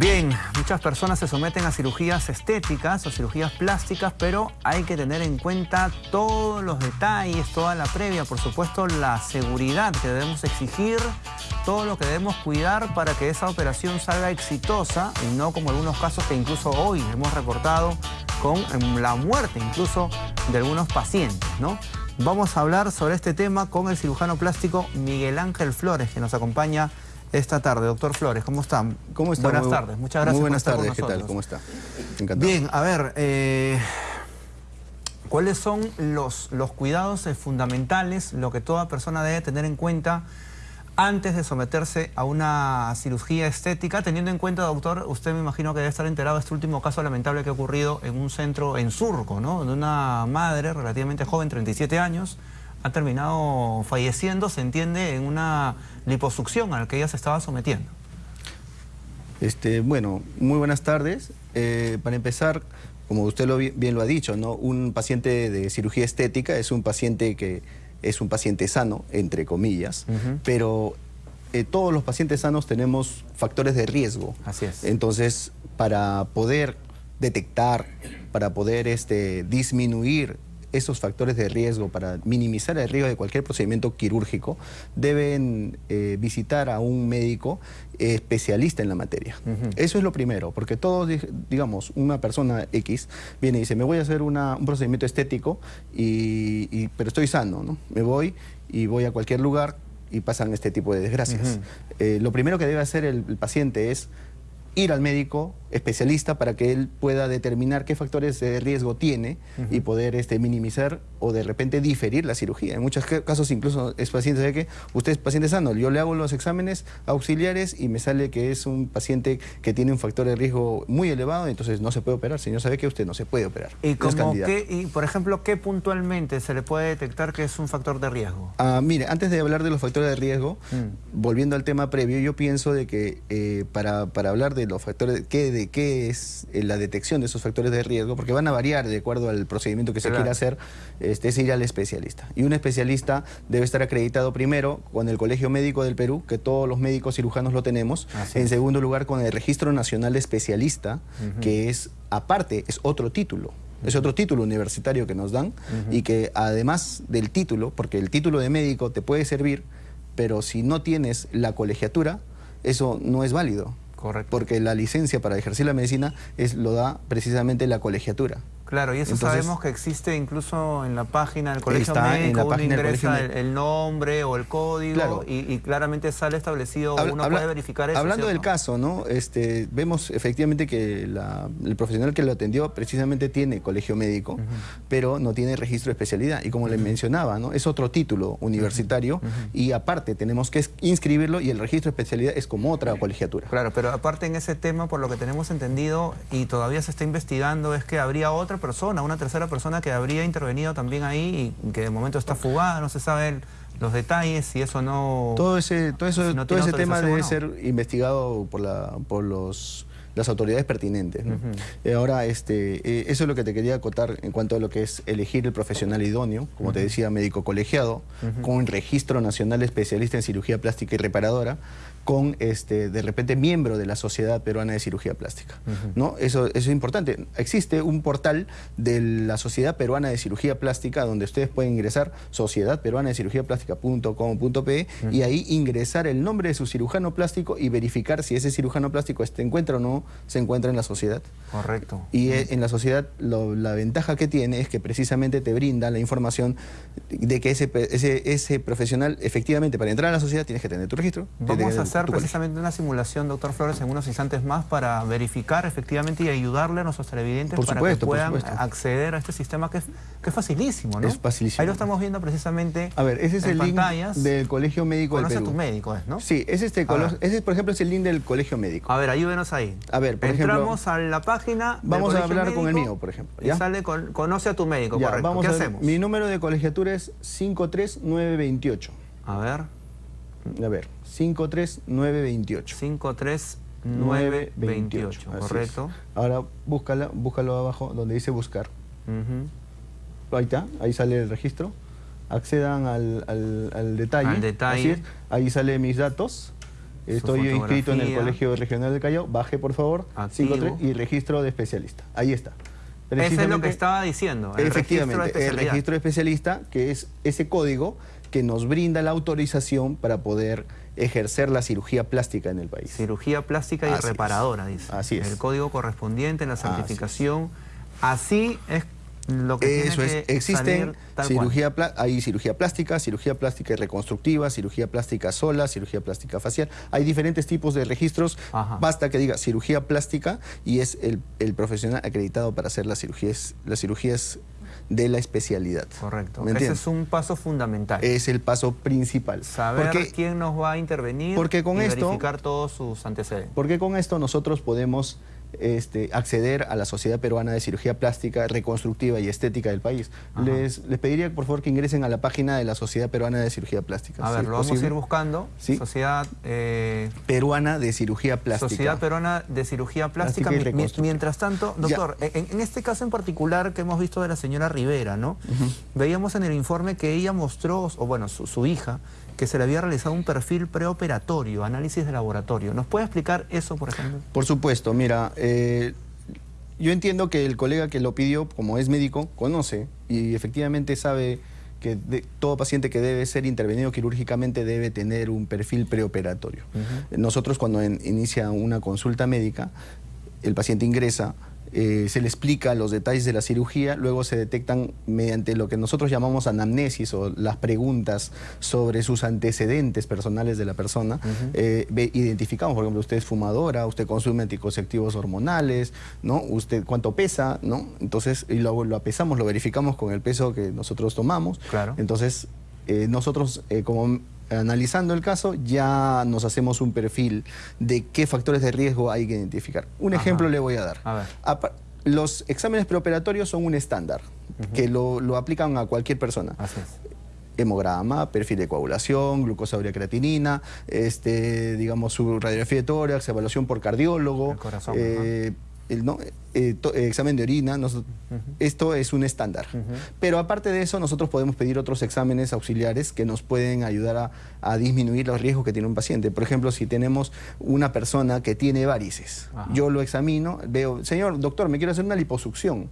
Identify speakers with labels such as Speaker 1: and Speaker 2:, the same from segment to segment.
Speaker 1: Bien, muchas personas se someten a cirugías estéticas o cirugías plásticas, pero hay que tener en cuenta todos los detalles, toda la previa, por supuesto la seguridad que debemos exigir, todo lo que debemos cuidar para que esa operación salga exitosa y no como algunos casos que incluso hoy hemos reportado con la muerte incluso de algunos pacientes, ¿no? Vamos a hablar sobre este tema con el cirujano plástico Miguel Ángel Flores, que nos acompaña esta tarde. Doctor Flores, ¿cómo está?
Speaker 2: ¿Cómo está?
Speaker 1: Buenas tardes, muchas gracias
Speaker 2: Muy buenas
Speaker 1: por estar
Speaker 2: tardes,
Speaker 1: con
Speaker 2: ¿qué tal? ¿Cómo está? Encantado.
Speaker 1: Bien, a ver, eh, ¿cuáles son los, los cuidados fundamentales, lo que toda persona debe tener en cuenta antes de someterse a una cirugía estética, teniendo en cuenta, doctor, usted me imagino que debe estar enterado de este último caso lamentable que ha ocurrido en un centro en Surco, ¿no? De una madre relativamente joven, 37 años, ha terminado falleciendo, se entiende, en una liposucción a la que ella se estaba sometiendo.
Speaker 2: Este, bueno, muy buenas tardes. Eh, para empezar, como usted lo, bi- bien lo ha dicho, ¿no? un paciente de cirugía estética es un paciente que es un paciente sano, entre comillas, pero eh, todos los pacientes sanos tenemos factores de riesgo.
Speaker 1: Así es.
Speaker 2: Entonces, para poder detectar, para poder este, disminuir esos factores de riesgo, para minimizar el riesgo de cualquier procedimiento quirúrgico, deben eh, visitar a un médico eh, especialista en la materia. Eso es lo primero, porque todos, di- digamos, una persona X viene y dice, me voy a hacer una- un procedimiento estético, y, y- pero estoy sano, ¿no? Me voy y voy a cualquier lugar y pasan este tipo de desgracias. Eh, lo primero que debe hacer el, el paciente es ir al médico especialista para que él pueda determinar qué factores de riesgo tiene y poder este, minimizar o de repente diferir la cirugía. En muchos ca- casos incluso es paciente de que usted es paciente sano, yo le hago los exámenes auxiliares y me sale que es un paciente que tiene un factor de riesgo muy elevado, entonces no se puede operar. Señor, ¿sabe que usted no se puede operar?
Speaker 1: Y, como que, y por ejemplo, ¿qué puntualmente se le puede detectar que es un factor de riesgo?
Speaker 2: Ah, mire, antes de hablar de los factores de riesgo,
Speaker 1: Mm.
Speaker 2: volviendo al tema previo, yo pienso de que eh, para, para hablar de los factores, qué, de qué es eh, la detección de esos factores de riesgo, porque van a variar de acuerdo al procedimiento que se
Speaker 1: Claro.
Speaker 2: quiera hacer, este, es ir al especialista. Y un especialista debe estar acreditado primero con el Colegio Médico del Perú, que todos los médicos cirujanos lo tenemos.
Speaker 1: Así
Speaker 2: en
Speaker 1: es.
Speaker 2: segundo lugar, con el Registro Nacional Especialista,
Speaker 1: Ujú.
Speaker 2: que es aparte, es otro título. Es otro título universitario que nos dan y que además del título, porque el título de médico te puede servir, pero si no tienes la colegiatura, eso no es válido.
Speaker 1: Correcto.
Speaker 2: Porque la licencia para ejercer la medicina es, lo da precisamente la colegiatura.
Speaker 1: Claro, y eso
Speaker 2: Entonces-
Speaker 1: sabemos que existe incluso en la página del colegio
Speaker 2: Está en
Speaker 1: médico,
Speaker 2: la
Speaker 1: uno
Speaker 2: página del
Speaker 1: ingresa
Speaker 2: colegio
Speaker 1: el, nombre o el código
Speaker 2: Claro.
Speaker 1: y, y claramente sale establecido,
Speaker 2: Habla-
Speaker 1: uno
Speaker 2: habla-
Speaker 1: puede verificar eso.
Speaker 2: Hablando del caso, ¿no? Este, vemos efectivamente que la- el profesional que lo atendió precisamente tiene colegio médico, pero no tiene registro de especialidad. Y como le mencionaba, ¿no? Es otro título universitario y aparte tenemos que inscribirlo y el registro de especialidad es como otra colegiatura.
Speaker 1: Claro, pero aparte en ese tema, por lo que tenemos entendido y todavía se está investigando, es que habría otra persona, una tercera persona que habría intervenido también ahí y que de momento está fugada, no se saben los detalles, si eso no...
Speaker 2: Todo ese, todo eso,
Speaker 1: Si no
Speaker 2: todo ese tema debe
Speaker 1: no.
Speaker 2: ser investigado por, la, por los, las autoridades pertinentes. Eh, ahora, este, eh, eso es lo que te quería acotar en cuanto a lo que es elegir el profesional idóneo, como te decía, médico colegiado, con registro nacional especialista en cirugía plástica y reparadora, con este, de repente miembro de la Sociedad Peruana de Cirugía Plástica. ¿no? Eso, eso es importante. Existe un portal de la Sociedad Peruana de Cirugía Plástica donde ustedes pueden ingresar sociedadperuana de cirugía plástica.com.pe y ahí ingresar el nombre de su cirujano plástico y verificar si ese cirujano plástico se encuentra o no se encuentra en la sociedad.
Speaker 1: Correcto.
Speaker 2: Y eh, en la sociedad lo- la ventaja que tiene es que precisamente te brinda la información de que ese, ese, ese profesional efectivamente para entrar a la sociedad tienes que tener tu registro.
Speaker 1: Vamos a hacer
Speaker 2: colegio.
Speaker 1: precisamente una simulación, doctor Flores, en unos instantes más para verificar efectivamente y ayudarle a nuestros televidentes
Speaker 2: Por
Speaker 1: para
Speaker 2: supuesto,
Speaker 1: que puedan acceder a este sistema que es, que es facilísimo, ¿no?
Speaker 2: Es facilísimo.
Speaker 1: Ahí lo estamos viendo precisamente
Speaker 2: A ver, ese es
Speaker 1: en
Speaker 2: el link del Colegio Médico del
Speaker 1: Conoce a
Speaker 2: Perú.
Speaker 1: tu médico, ¿es, ¿no?
Speaker 2: Sí, ese, este,
Speaker 1: A
Speaker 2: por ejemplo es el link del Colegio Médico.
Speaker 1: A ver, ayúdenos ahí.
Speaker 2: A ver, por ejemplo,
Speaker 1: Entramos a la página.
Speaker 2: vamos a hablar con el mío, por ejemplo,
Speaker 1: Y
Speaker 2: ¿ya?
Speaker 1: sale con, conoce a tu médico,
Speaker 2: Ya,
Speaker 1: correcto.
Speaker 2: vamos
Speaker 1: ¿Qué
Speaker 2: a ver,
Speaker 1: hacemos?
Speaker 2: Mi número de colegiatura es 53928.
Speaker 1: A ver,
Speaker 2: A ver, 53928.
Speaker 1: 53928,
Speaker 2: Así es.
Speaker 1: correcto.
Speaker 2: Ahora búscala, búscalo abajo donde dice buscar. Ahí está, ahí sale el registro. accedan al, al, detalle.
Speaker 1: Al detalle.
Speaker 2: Ahí sale mis datos. Estoy inscrito en el Colegio Regional de Callao. Baje, por favor. 53 y registro de especialista. Ahí está.
Speaker 1: Eso es lo que estaba diciendo.
Speaker 2: El efectivamente, el registro de especialista, que es ese código que nos brinda la autorización para poder ejercer la cirugía plástica en el país.
Speaker 1: Cirugía plástica y reparadora, dice.
Speaker 2: Así es.
Speaker 1: El código correspondiente, la certificación. Así es lo que
Speaker 2: Eso
Speaker 1: es,
Speaker 2: existen cirugía, hay cirugía plástica, cirugía plástica y reconstructiva, cirugía plástica sola, cirugía plástica facial. Hay diferentes tipos de registros. Basta que diga cirugía plástica y es el, profesional acreditado para hacer las cirugías, las cirugías de la especialidad.
Speaker 1: Correcto. Ese es un paso fundamental.
Speaker 2: Es el paso principal.
Speaker 1: Saber quién nos va a intervenir
Speaker 2: porque con
Speaker 1: y
Speaker 2: esto,
Speaker 1: verificar todos sus antecedentes.
Speaker 2: Porque con esto nosotros podemos este, acceder a la Sociedad Peruana de Cirugía Plástica, Reconstructiva y Estética del país. Les, les, pediría por favor que ingresen a la página de la Sociedad Peruana de Cirugía Plástica.
Speaker 1: A ver, lo vamos a ir buscando. Sociedad
Speaker 2: eh, Peruana de Cirugía Plástica.
Speaker 1: Sociedad Peruana de Cirugía Plástica. mientras tanto, doctor, en, este caso en particular que hemos visto de la señora Rivera, ¿no? Veíamos en el informe que ella mostró, o bueno, su hija, que se le había realizado un perfil preoperatorio, análisis de laboratorio. ¿Nos puede explicar eso, por ejemplo?
Speaker 2: Por supuesto, mira, eh, yo entiendo que el colega que lo pidió, como es médico, conoce y efectivamente sabe que todo paciente que debe ser intervenido quirúrgicamente debe tener un perfil preoperatorio. Nosotros cuando inicia una consulta médica, el paciente ingresa, eh, se le explica los detalles de la cirugía, luego se detectan mediante lo que nosotros llamamos anamnesis o las preguntas sobre sus antecedentes personales de la persona. Eh, identificamos, por ejemplo, usted es fumadora, usted consume anticonceptivos hormonales, ¿no? Usted cuánto pesa, ¿no? Entonces, y luego lo apesamos, lo verificamos con el peso que nosotros tomamos.
Speaker 1: Claro.
Speaker 2: Entonces, eh, nosotros como analizando el caso, ya nos hacemos un perfil de qué factores de riesgo hay que identificar. Un ejemplo le voy a dar. Los exámenes preoperatorios son un estándar, que lo, aplican a cualquier persona. hemograma, perfil de coagulación, glucosa creatinina, este, digamos su radiografía de tórax, evaluación por cardiólogo,
Speaker 1: eh,
Speaker 2: el, eh, eh, examen de orina, esto es un estándar. Pero aparte de eso, nosotros podemos pedir otros exámenes auxiliares que nos pueden ayudar a, disminuir los riesgos que tiene un paciente. Por ejemplo, si tenemos una persona que tiene varices, yo lo examino, veo, señor doctor, me quiero hacer una liposucción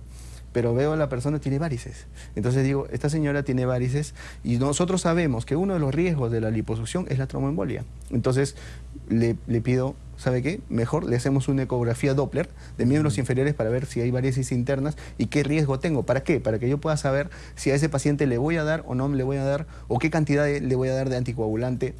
Speaker 2: pero veo a la persona tiene varices. Entonces digo, esta señora tiene varices y nosotros sabemos que uno de los riesgos de la liposucción es la tromboembolia. Entonces le, le pido ¿sabe qué? Mejor le hacemos una ecografía Doppler de miembros inferiores para ver si hay varices internas y qué riesgo tengo. ¿Para qué? Para que yo pueda saber si a ese paciente le voy a dar o no le voy a dar o qué cantidad le voy a dar de anticoagulante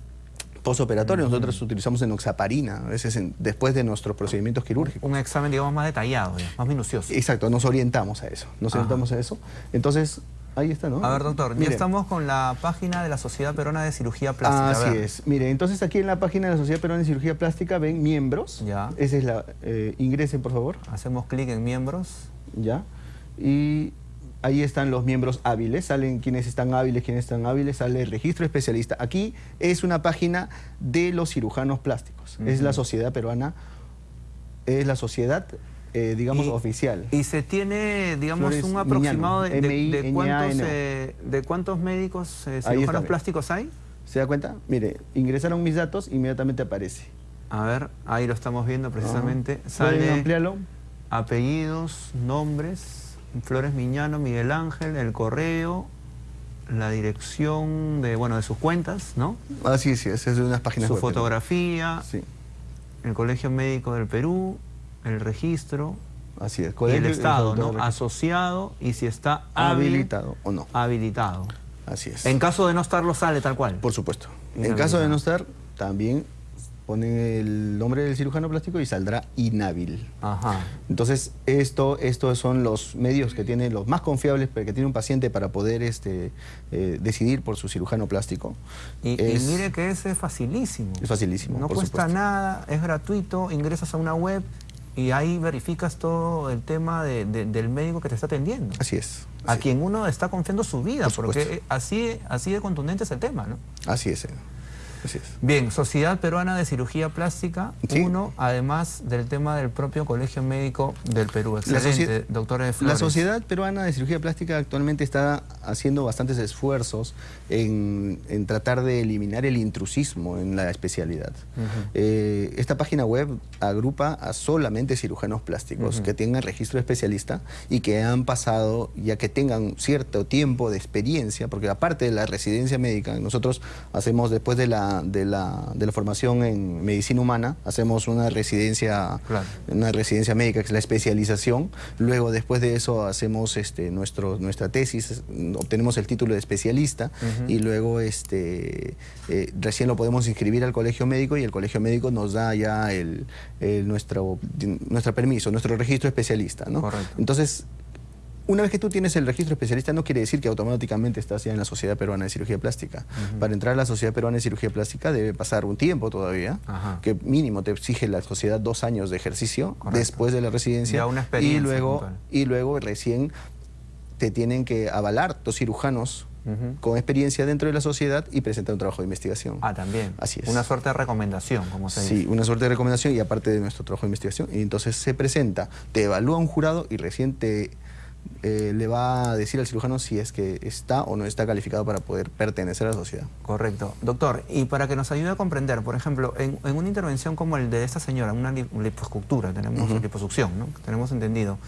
Speaker 2: postoperatorio. Nosotros utilizamos enoxaparina, a veces después de nuestros procedimientos quirúrgicos.
Speaker 1: Un examen, digamos, más detallado, más minucioso.
Speaker 2: Exacto, nos orientamos a eso. Nos orientamos a eso. Entonces, Ahí está, ¿no?
Speaker 1: A ver, doctor, ya estamos con la página de la Sociedad Peruana de Cirugía Plástica.
Speaker 2: Así es. Mire, entonces aquí en la página de la Sociedad Peruana de Cirugía Plástica ven miembros.
Speaker 1: Ya.
Speaker 2: Esa es la... Eh, ingresen, por favor.
Speaker 1: Hacemos clic en miembros.
Speaker 2: Ya. Y ahí están los miembros hábiles, salen quienes están hábiles, quienes están hábiles, sale el registro especialista. Aquí es una página de los cirujanos plásticos. Es la Sociedad Peruana, es la Sociedad eh, digamos, oficial.
Speaker 1: ¿Y se tiene, digamos, un aproximado de, de, cuántos, eh, de, cuántos, médicos eh, cirujanos plásticos hay?
Speaker 2: ¿Se da cuenta? Mire, ingresaron mis datos, inmediatamente aparece.
Speaker 1: A ver, ahí lo estamos viendo precisamente.
Speaker 2: Sale ampliarlo?
Speaker 1: Apellidos, nombres, Flores Miñano, Miguel Ángel, el correo, la dirección de, bueno, de sus cuentas, ¿no?
Speaker 2: Ah, sí, sí, es de unas páginas
Speaker 1: Su fotografía, sí. el Colegio Médico del Perú, el registro
Speaker 2: Así es.
Speaker 1: y el Estado, ¿no? Asociado y si está
Speaker 2: habilitado o no.
Speaker 1: Habilitado.
Speaker 2: Así es.
Speaker 1: En caso de no estar, lo sale tal cual.
Speaker 2: Por supuesto. En caso de no estar, también ponen el nombre del cirujano plástico y saldrá inhábil.
Speaker 1: Ajá.
Speaker 2: Entonces, esto, estos son los medios que tiene, los más confiables que tiene un paciente para poder este, eh, decidir por su cirujano plástico.
Speaker 1: Y, mire que ese es facilísimo.
Speaker 2: Es facilísimo,
Speaker 1: No cuesta nada, es gratuito, ingresas a una web, y ahí verificas todo el tema del médico que te está atendiendo.
Speaker 2: Así es.
Speaker 1: a quien uno está confiando su vida, porque así, así de contundente es el tema, ¿no?
Speaker 2: Así es.
Speaker 1: Bien, Sociedad Peruana de Cirugía Plástica, uno, además del tema del propio Colegio Médico del Perú. Excelente, doctor
Speaker 2: La Sociedad Peruana de Cirugía Plástica actualmente está haciendo bastantes esfuerzos en, tratar de eliminar el intrusismo en la especialidad. Eh, esta página web agrupa a solamente cirujanos plásticos que tengan registro especialista y que han pasado, ya que tengan cierto tiempo de experiencia, porque aparte de la residencia médica, nosotros hacemos después de la, de la, de la formación en medicina humana, hacemos una residencia, una residencia médica, que es la especialización, luego después de eso hacemos este, nuestro, nuestra tesis, obtenemos el título de especialista. Y luego este, eh, recién lo podemos inscribir al colegio médico y el colegio médico nos da ya el, nuestro, nuestro permiso, nuestro registro especialista. ¿no? Entonces, una vez que tú tienes el registro especialista no quiere decir que automáticamente estás ya en la Sociedad Peruana de Cirugía Plástica. Para entrar a la Sociedad Peruana de Cirugía Plástica debe pasar un tiempo todavía, que mínimo te exige la sociedad dos años de ejercicio después de la residencia y luego y luego recién te tienen que avalar dos cirujanos con experiencia dentro de la sociedad y presentar un trabajo de investigación.
Speaker 1: Ah, también. Así es. Una suerte de recomendación, como se
Speaker 2: dice. Sí, una suerte de recomendación y aparte de nuestro trabajo de investigación. Y entonces se presenta, te evalúa un jurado y recién te eh, le va a decir al cirujano si es que está o no está calificado para poder pertenecer a la sociedad.
Speaker 1: Correcto. Doctor, y para que nos ayude a comprender, por ejemplo, en, una intervención como el de esta señora, una liposcultura, tenemos liposucción, ¿no? Tenemos entendido.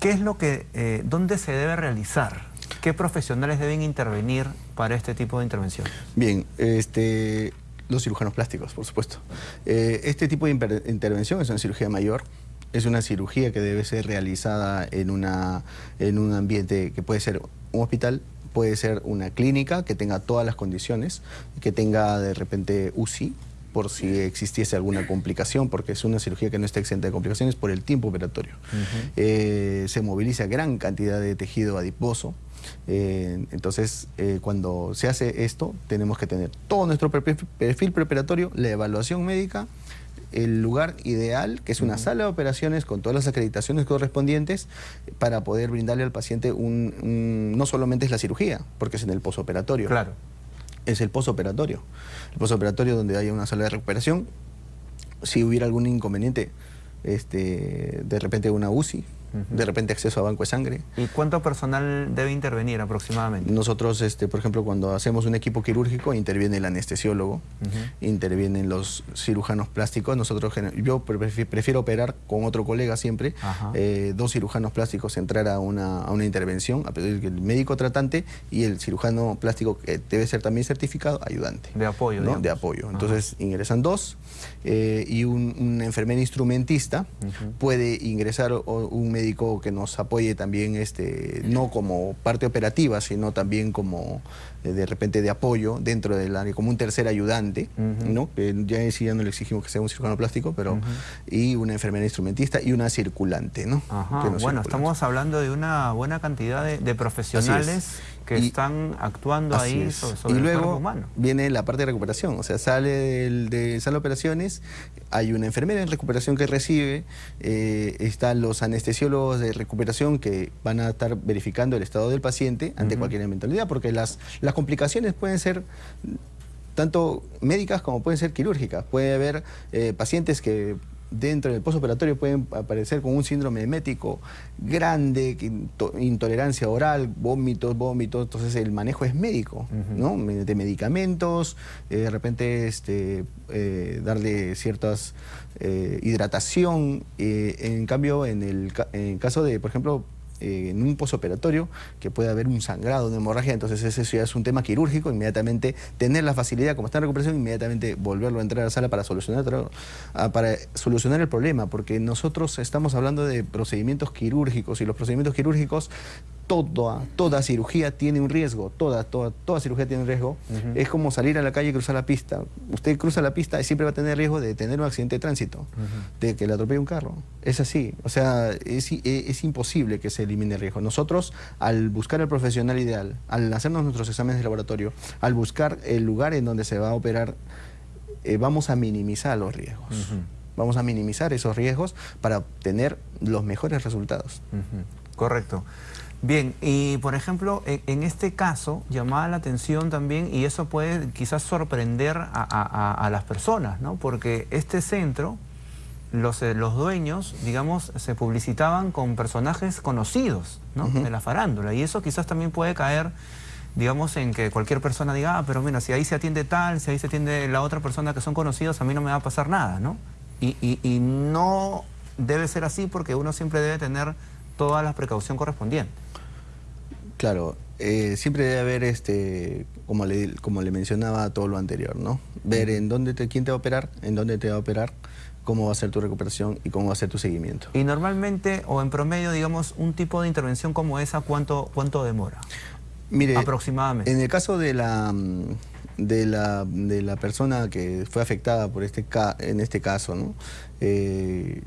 Speaker 1: ¿Qué es lo que, eh, dónde se debe realizar? ¿Qué profesionales deben intervenir para este tipo de intervención?
Speaker 2: Bien, este, los cirujanos plásticos, por supuesto. Eh, este tipo de intervención es una cirugía mayor, es una cirugía que debe ser realizada en, una, en un ambiente que puede ser un hospital, puede ser una clínica que tenga todas las condiciones, que tenga de repente UCI, por si existiese alguna complicación, porque es una cirugía que no está exenta de complicaciones por el tiempo operatorio. Eh, se moviliza gran cantidad de tejido adiposo, eh, entonces, eh, cuando se hace esto, tenemos que tener todo nuestro perfil preparatorio, la evaluación médica, el lugar ideal, que es una sala de operaciones con todas las acreditaciones correspondientes para poder brindarle al paciente un, no solamente es la cirugía, porque es en el posoperatorio.
Speaker 1: Claro.
Speaker 2: Es el posoperatorio. El posoperatorio donde haya una sala de recuperación. Si hubiera algún inconveniente, este, de repente una UCI, de repente acceso a banco de sangre.
Speaker 1: ¿Y cuánto personal debe intervenir aproximadamente?
Speaker 2: Nosotros, este, por ejemplo, cuando hacemos un equipo quirúrgico, interviene el anestesiólogo, intervienen los cirujanos plásticos. Nosotros, yo prefiero operar con otro colega siempre, eh, dos cirujanos plásticos entrar a una, a una intervención, a pedir el médico tratante y el cirujano plástico que debe ser también certificado, ayudante.
Speaker 1: De apoyo,
Speaker 2: ¿no? De apoyo. Entonces ingresan dos eh, y un, un, enfermero instrumentista puede ingresar un médico que nos apoye también, este, no como parte operativa, sino también como eh, de repente de apoyo dentro del área, como un tercer ayudante, ¿no? ya sí ya no le exigimos que sea un cirujano plástico, pero y una enfermera instrumentista y una circulante, ¿no?
Speaker 1: bueno, estamos hablando de una buena cantidad de, profesionales que están actuando ahí sobre,
Speaker 2: y luego viene la parte de recuperación, o sea, sale de sala de operaciones, hay una enfermera en recuperación que recibe, eh, están los anestesiólogos de recuperación que van a estar verificando el estado del paciente ante cualquier eventualidad, porque las, las complicaciones pueden ser tanto médicas como pueden ser quirúrgicas. Puede haber eh, pacientes que dentro del postoperatorio pueden aparecer con un síndrome emético grande, intolerancia oral, vómitos, vómitos, entonces el manejo es médico, ¿no? De medicamentos, eh, de repente este, eh, darle ciertas hidratación, en cambio en el en caso de, por ejemplo, eh, en un posoperatorio que puede haber un sangrado, una hemorragia, entonces ese ya es un tema quirúrgico, inmediatamente tener la facilidad, como está en recuperación, inmediatamente volverlo a entrar a la sala para solucionar, ah, para solucionar el problema, porque nosotros estamos hablando de procedimientos quirúrgicos y los procedimientos quirúrgicos toda, toda cirugía tiene un riesgo, toda, toda, toda cirugía tiene un riesgo. Es como salir a la calle y cruzar la pista. Usted cruza la pista y siempre va a tener riesgo de tener un accidente de tránsito, de que le atropelle un carro. Es así, o sea, es, es, imposible que se elimine el riesgo. Nosotros, al buscar el profesional ideal, al hacernos nuestros exámenes de laboratorio, al buscar el lugar en donde se va a operar, eh, vamos a minimizar los riesgos. Vamos a minimizar esos riesgos para obtener los mejores resultados.
Speaker 1: Correcto. Bien, y por ejemplo, en, este caso llamaba la atención también, y eso puede quizás sorprender a, las personas, ¿no? Porque este centro, los, eh, los, dueños, digamos, se publicitaban con personajes conocidos, ¿no? De la farándula, y eso quizás también puede caer digamos, en que cualquier persona diga, ah, pero mira, si ahí se atiende tal, si ahí se atiende la otra persona que son conocidos, a mí no me va a pasar nada, ¿no? Y, y no debe ser así porque uno siempre debe tener toda la precaución correspondiente.
Speaker 2: Claro, eh, siempre debe haber, este, como le, como le mencionaba todo lo anterior, ¿no? Ver en dónde te, quién te va a operar, en dónde te va a operar, cómo va a ser tu recuperación y cómo va a ser tu seguimiento.
Speaker 1: Y normalmente, o en promedio, digamos, un tipo de intervención como esa, ¿cuánto, cuánto demora?
Speaker 2: Mire, aproximadamente. En el caso de la, de la, de la persona que fue afectada por este en este caso, ¿no? Eh,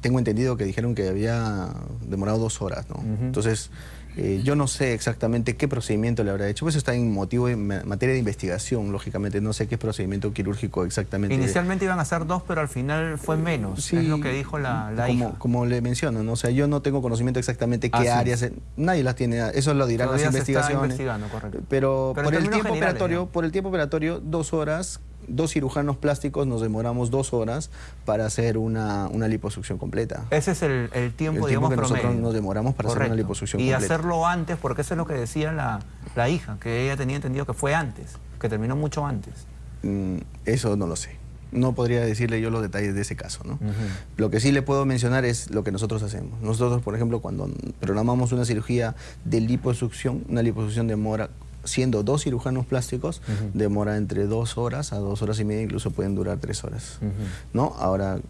Speaker 2: tengo entendido que dijeron que había demorado dos horas, ¿no? Entonces, eh, yo no sé exactamente qué procedimiento le habrá hecho, pues eso está en motivo, en materia de investigación, lógicamente, no sé qué procedimiento quirúrgico exactamente.
Speaker 1: Inicialmente iban a ser dos, pero al final fue menos, es lo que dijo la, la
Speaker 2: como,
Speaker 1: hija.
Speaker 2: Como le menciono, ¿no? o sea, yo no tengo conocimiento exactamente qué áreas, nadie las tiene, eso lo dirán las investigaciones. Pero, pero, por el tiempo operatorio, por el tiempo operatorio, dos horas dos cirujanos plásticos nos demoramos dos horas para hacer una, liposucción completa.
Speaker 1: Ese es el, tiempo, digamos,
Speaker 2: que nosotros nos demoramos para hacer una liposucción
Speaker 1: y
Speaker 2: completa.
Speaker 1: Y hacerlo antes, porque eso es lo que decía la, hija, que ella tenía entendido que fue antes, que terminó mucho antes.
Speaker 2: Mm, eso no lo sé. No podría decirle yo los detalles de ese caso, ¿no? Lo que sí le puedo mencionar es lo que nosotros hacemos. Nosotros, por ejemplo, cuando programamos una cirugía de liposucción, una liposucción demora siendo dos cirujanos plásticos, demora entre dos horas a dos horas y media, incluso pueden durar tres horas. ¿no? Ahora,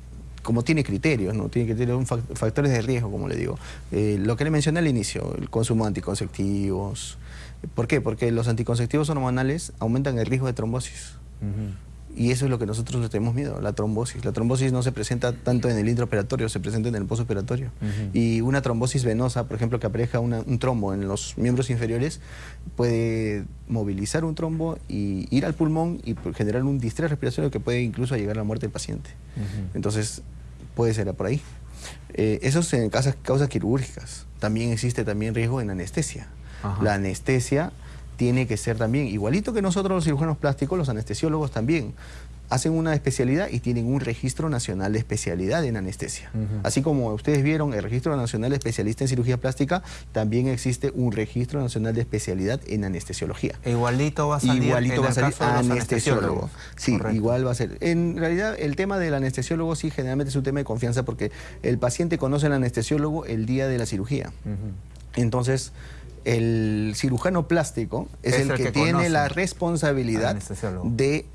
Speaker 2: como tiene criterios, ¿no? Tiene criterios, factores de riesgo, como le digo. Eh, lo que le mencioné al inicio, el consumo de anticonceptivos. ¿Por qué? Porque los anticonceptivos hormonales aumentan el riesgo de trombosis. Y eso es lo que nosotros tenemos miedo, la trombosis. La trombosis no se presenta tanto en el intraoperatorio, se presenta en el postoperatorio. Y una trombosis venosa, por ejemplo, que aparezca un trombo en los miembros inferiores, puede movilizar un trombo y ir al pulmón y generar un distrés respiratorio que puede incluso llegar a la muerte del paciente. Entonces, puede ser por ahí. Eh, eso es en causas, causas quirúrgicas. También existe también riesgo en anestesia. La anestesia tiene que ser también, igualito que nosotros los cirujanos plásticos, los anestesiólogos también hacen una especialidad y tienen un registro nacional de especialidad en anestesia. Así como ustedes vieron el registro nacional de especialista en cirugía plástica, también existe un registro nacional de especialidad en anestesiología.
Speaker 1: E igualito va a salir,
Speaker 2: igualito va a salir anestesiólogo. Sí, igual va a ser. En realidad el tema del anestesiólogo sí generalmente es un tema de confianza porque el paciente conoce al anestesiólogo el día de la cirugía. Entonces el cirujano plástico es, el, que, tiene la responsabilidad de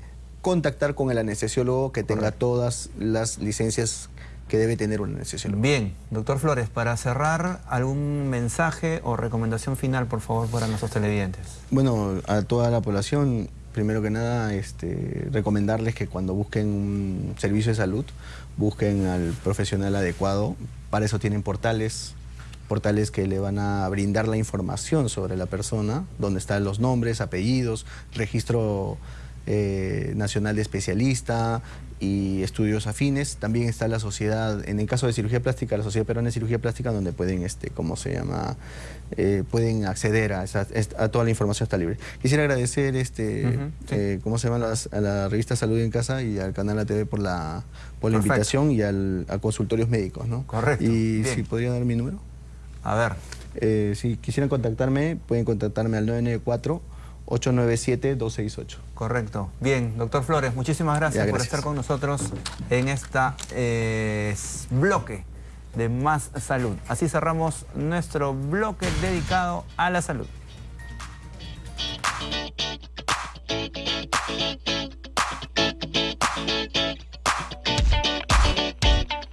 Speaker 2: contactar con el anestesiólogo que tenga todas las licencias que debe tener un anestesiólogo.
Speaker 1: Bien, doctor Flores, para cerrar, ¿algún mensaje o recomendación final, por favor, para nuestros televidentes?
Speaker 2: Bueno, a toda la población, primero que nada, este, recomendarles que cuando busquen un servicio de salud, busquen al profesional adecuado. Para eso tienen portales, portales que le van a brindar la información sobre la persona, donde están los nombres, apellidos, registro eh, nacional de especialista y estudios afines. También está la sociedad, en el caso de cirugía plástica, la Sociedad Peruana de Cirugía Plástica, donde pueden, este, ¿cómo se llama? Eh, pueden acceder a, a, toda la información está libre. Quisiera agradecer, este, eh, ¿cómo se llama? a la revista Salud en Casa y al canal ATV por la, por la invitación y al, a consultorios médicos, ¿no?
Speaker 1: Correcto.
Speaker 2: Y si podría dar mi número.
Speaker 1: A ver.
Speaker 2: Eh, si quisieran contactarme, pueden contactarme al 994-897-268.
Speaker 1: Correcto. Bien, doctor Flores, muchísimas gracias, por estar con nosotros en este bloque de Más Salud. Así cerramos nuestro bloque dedicado a la salud.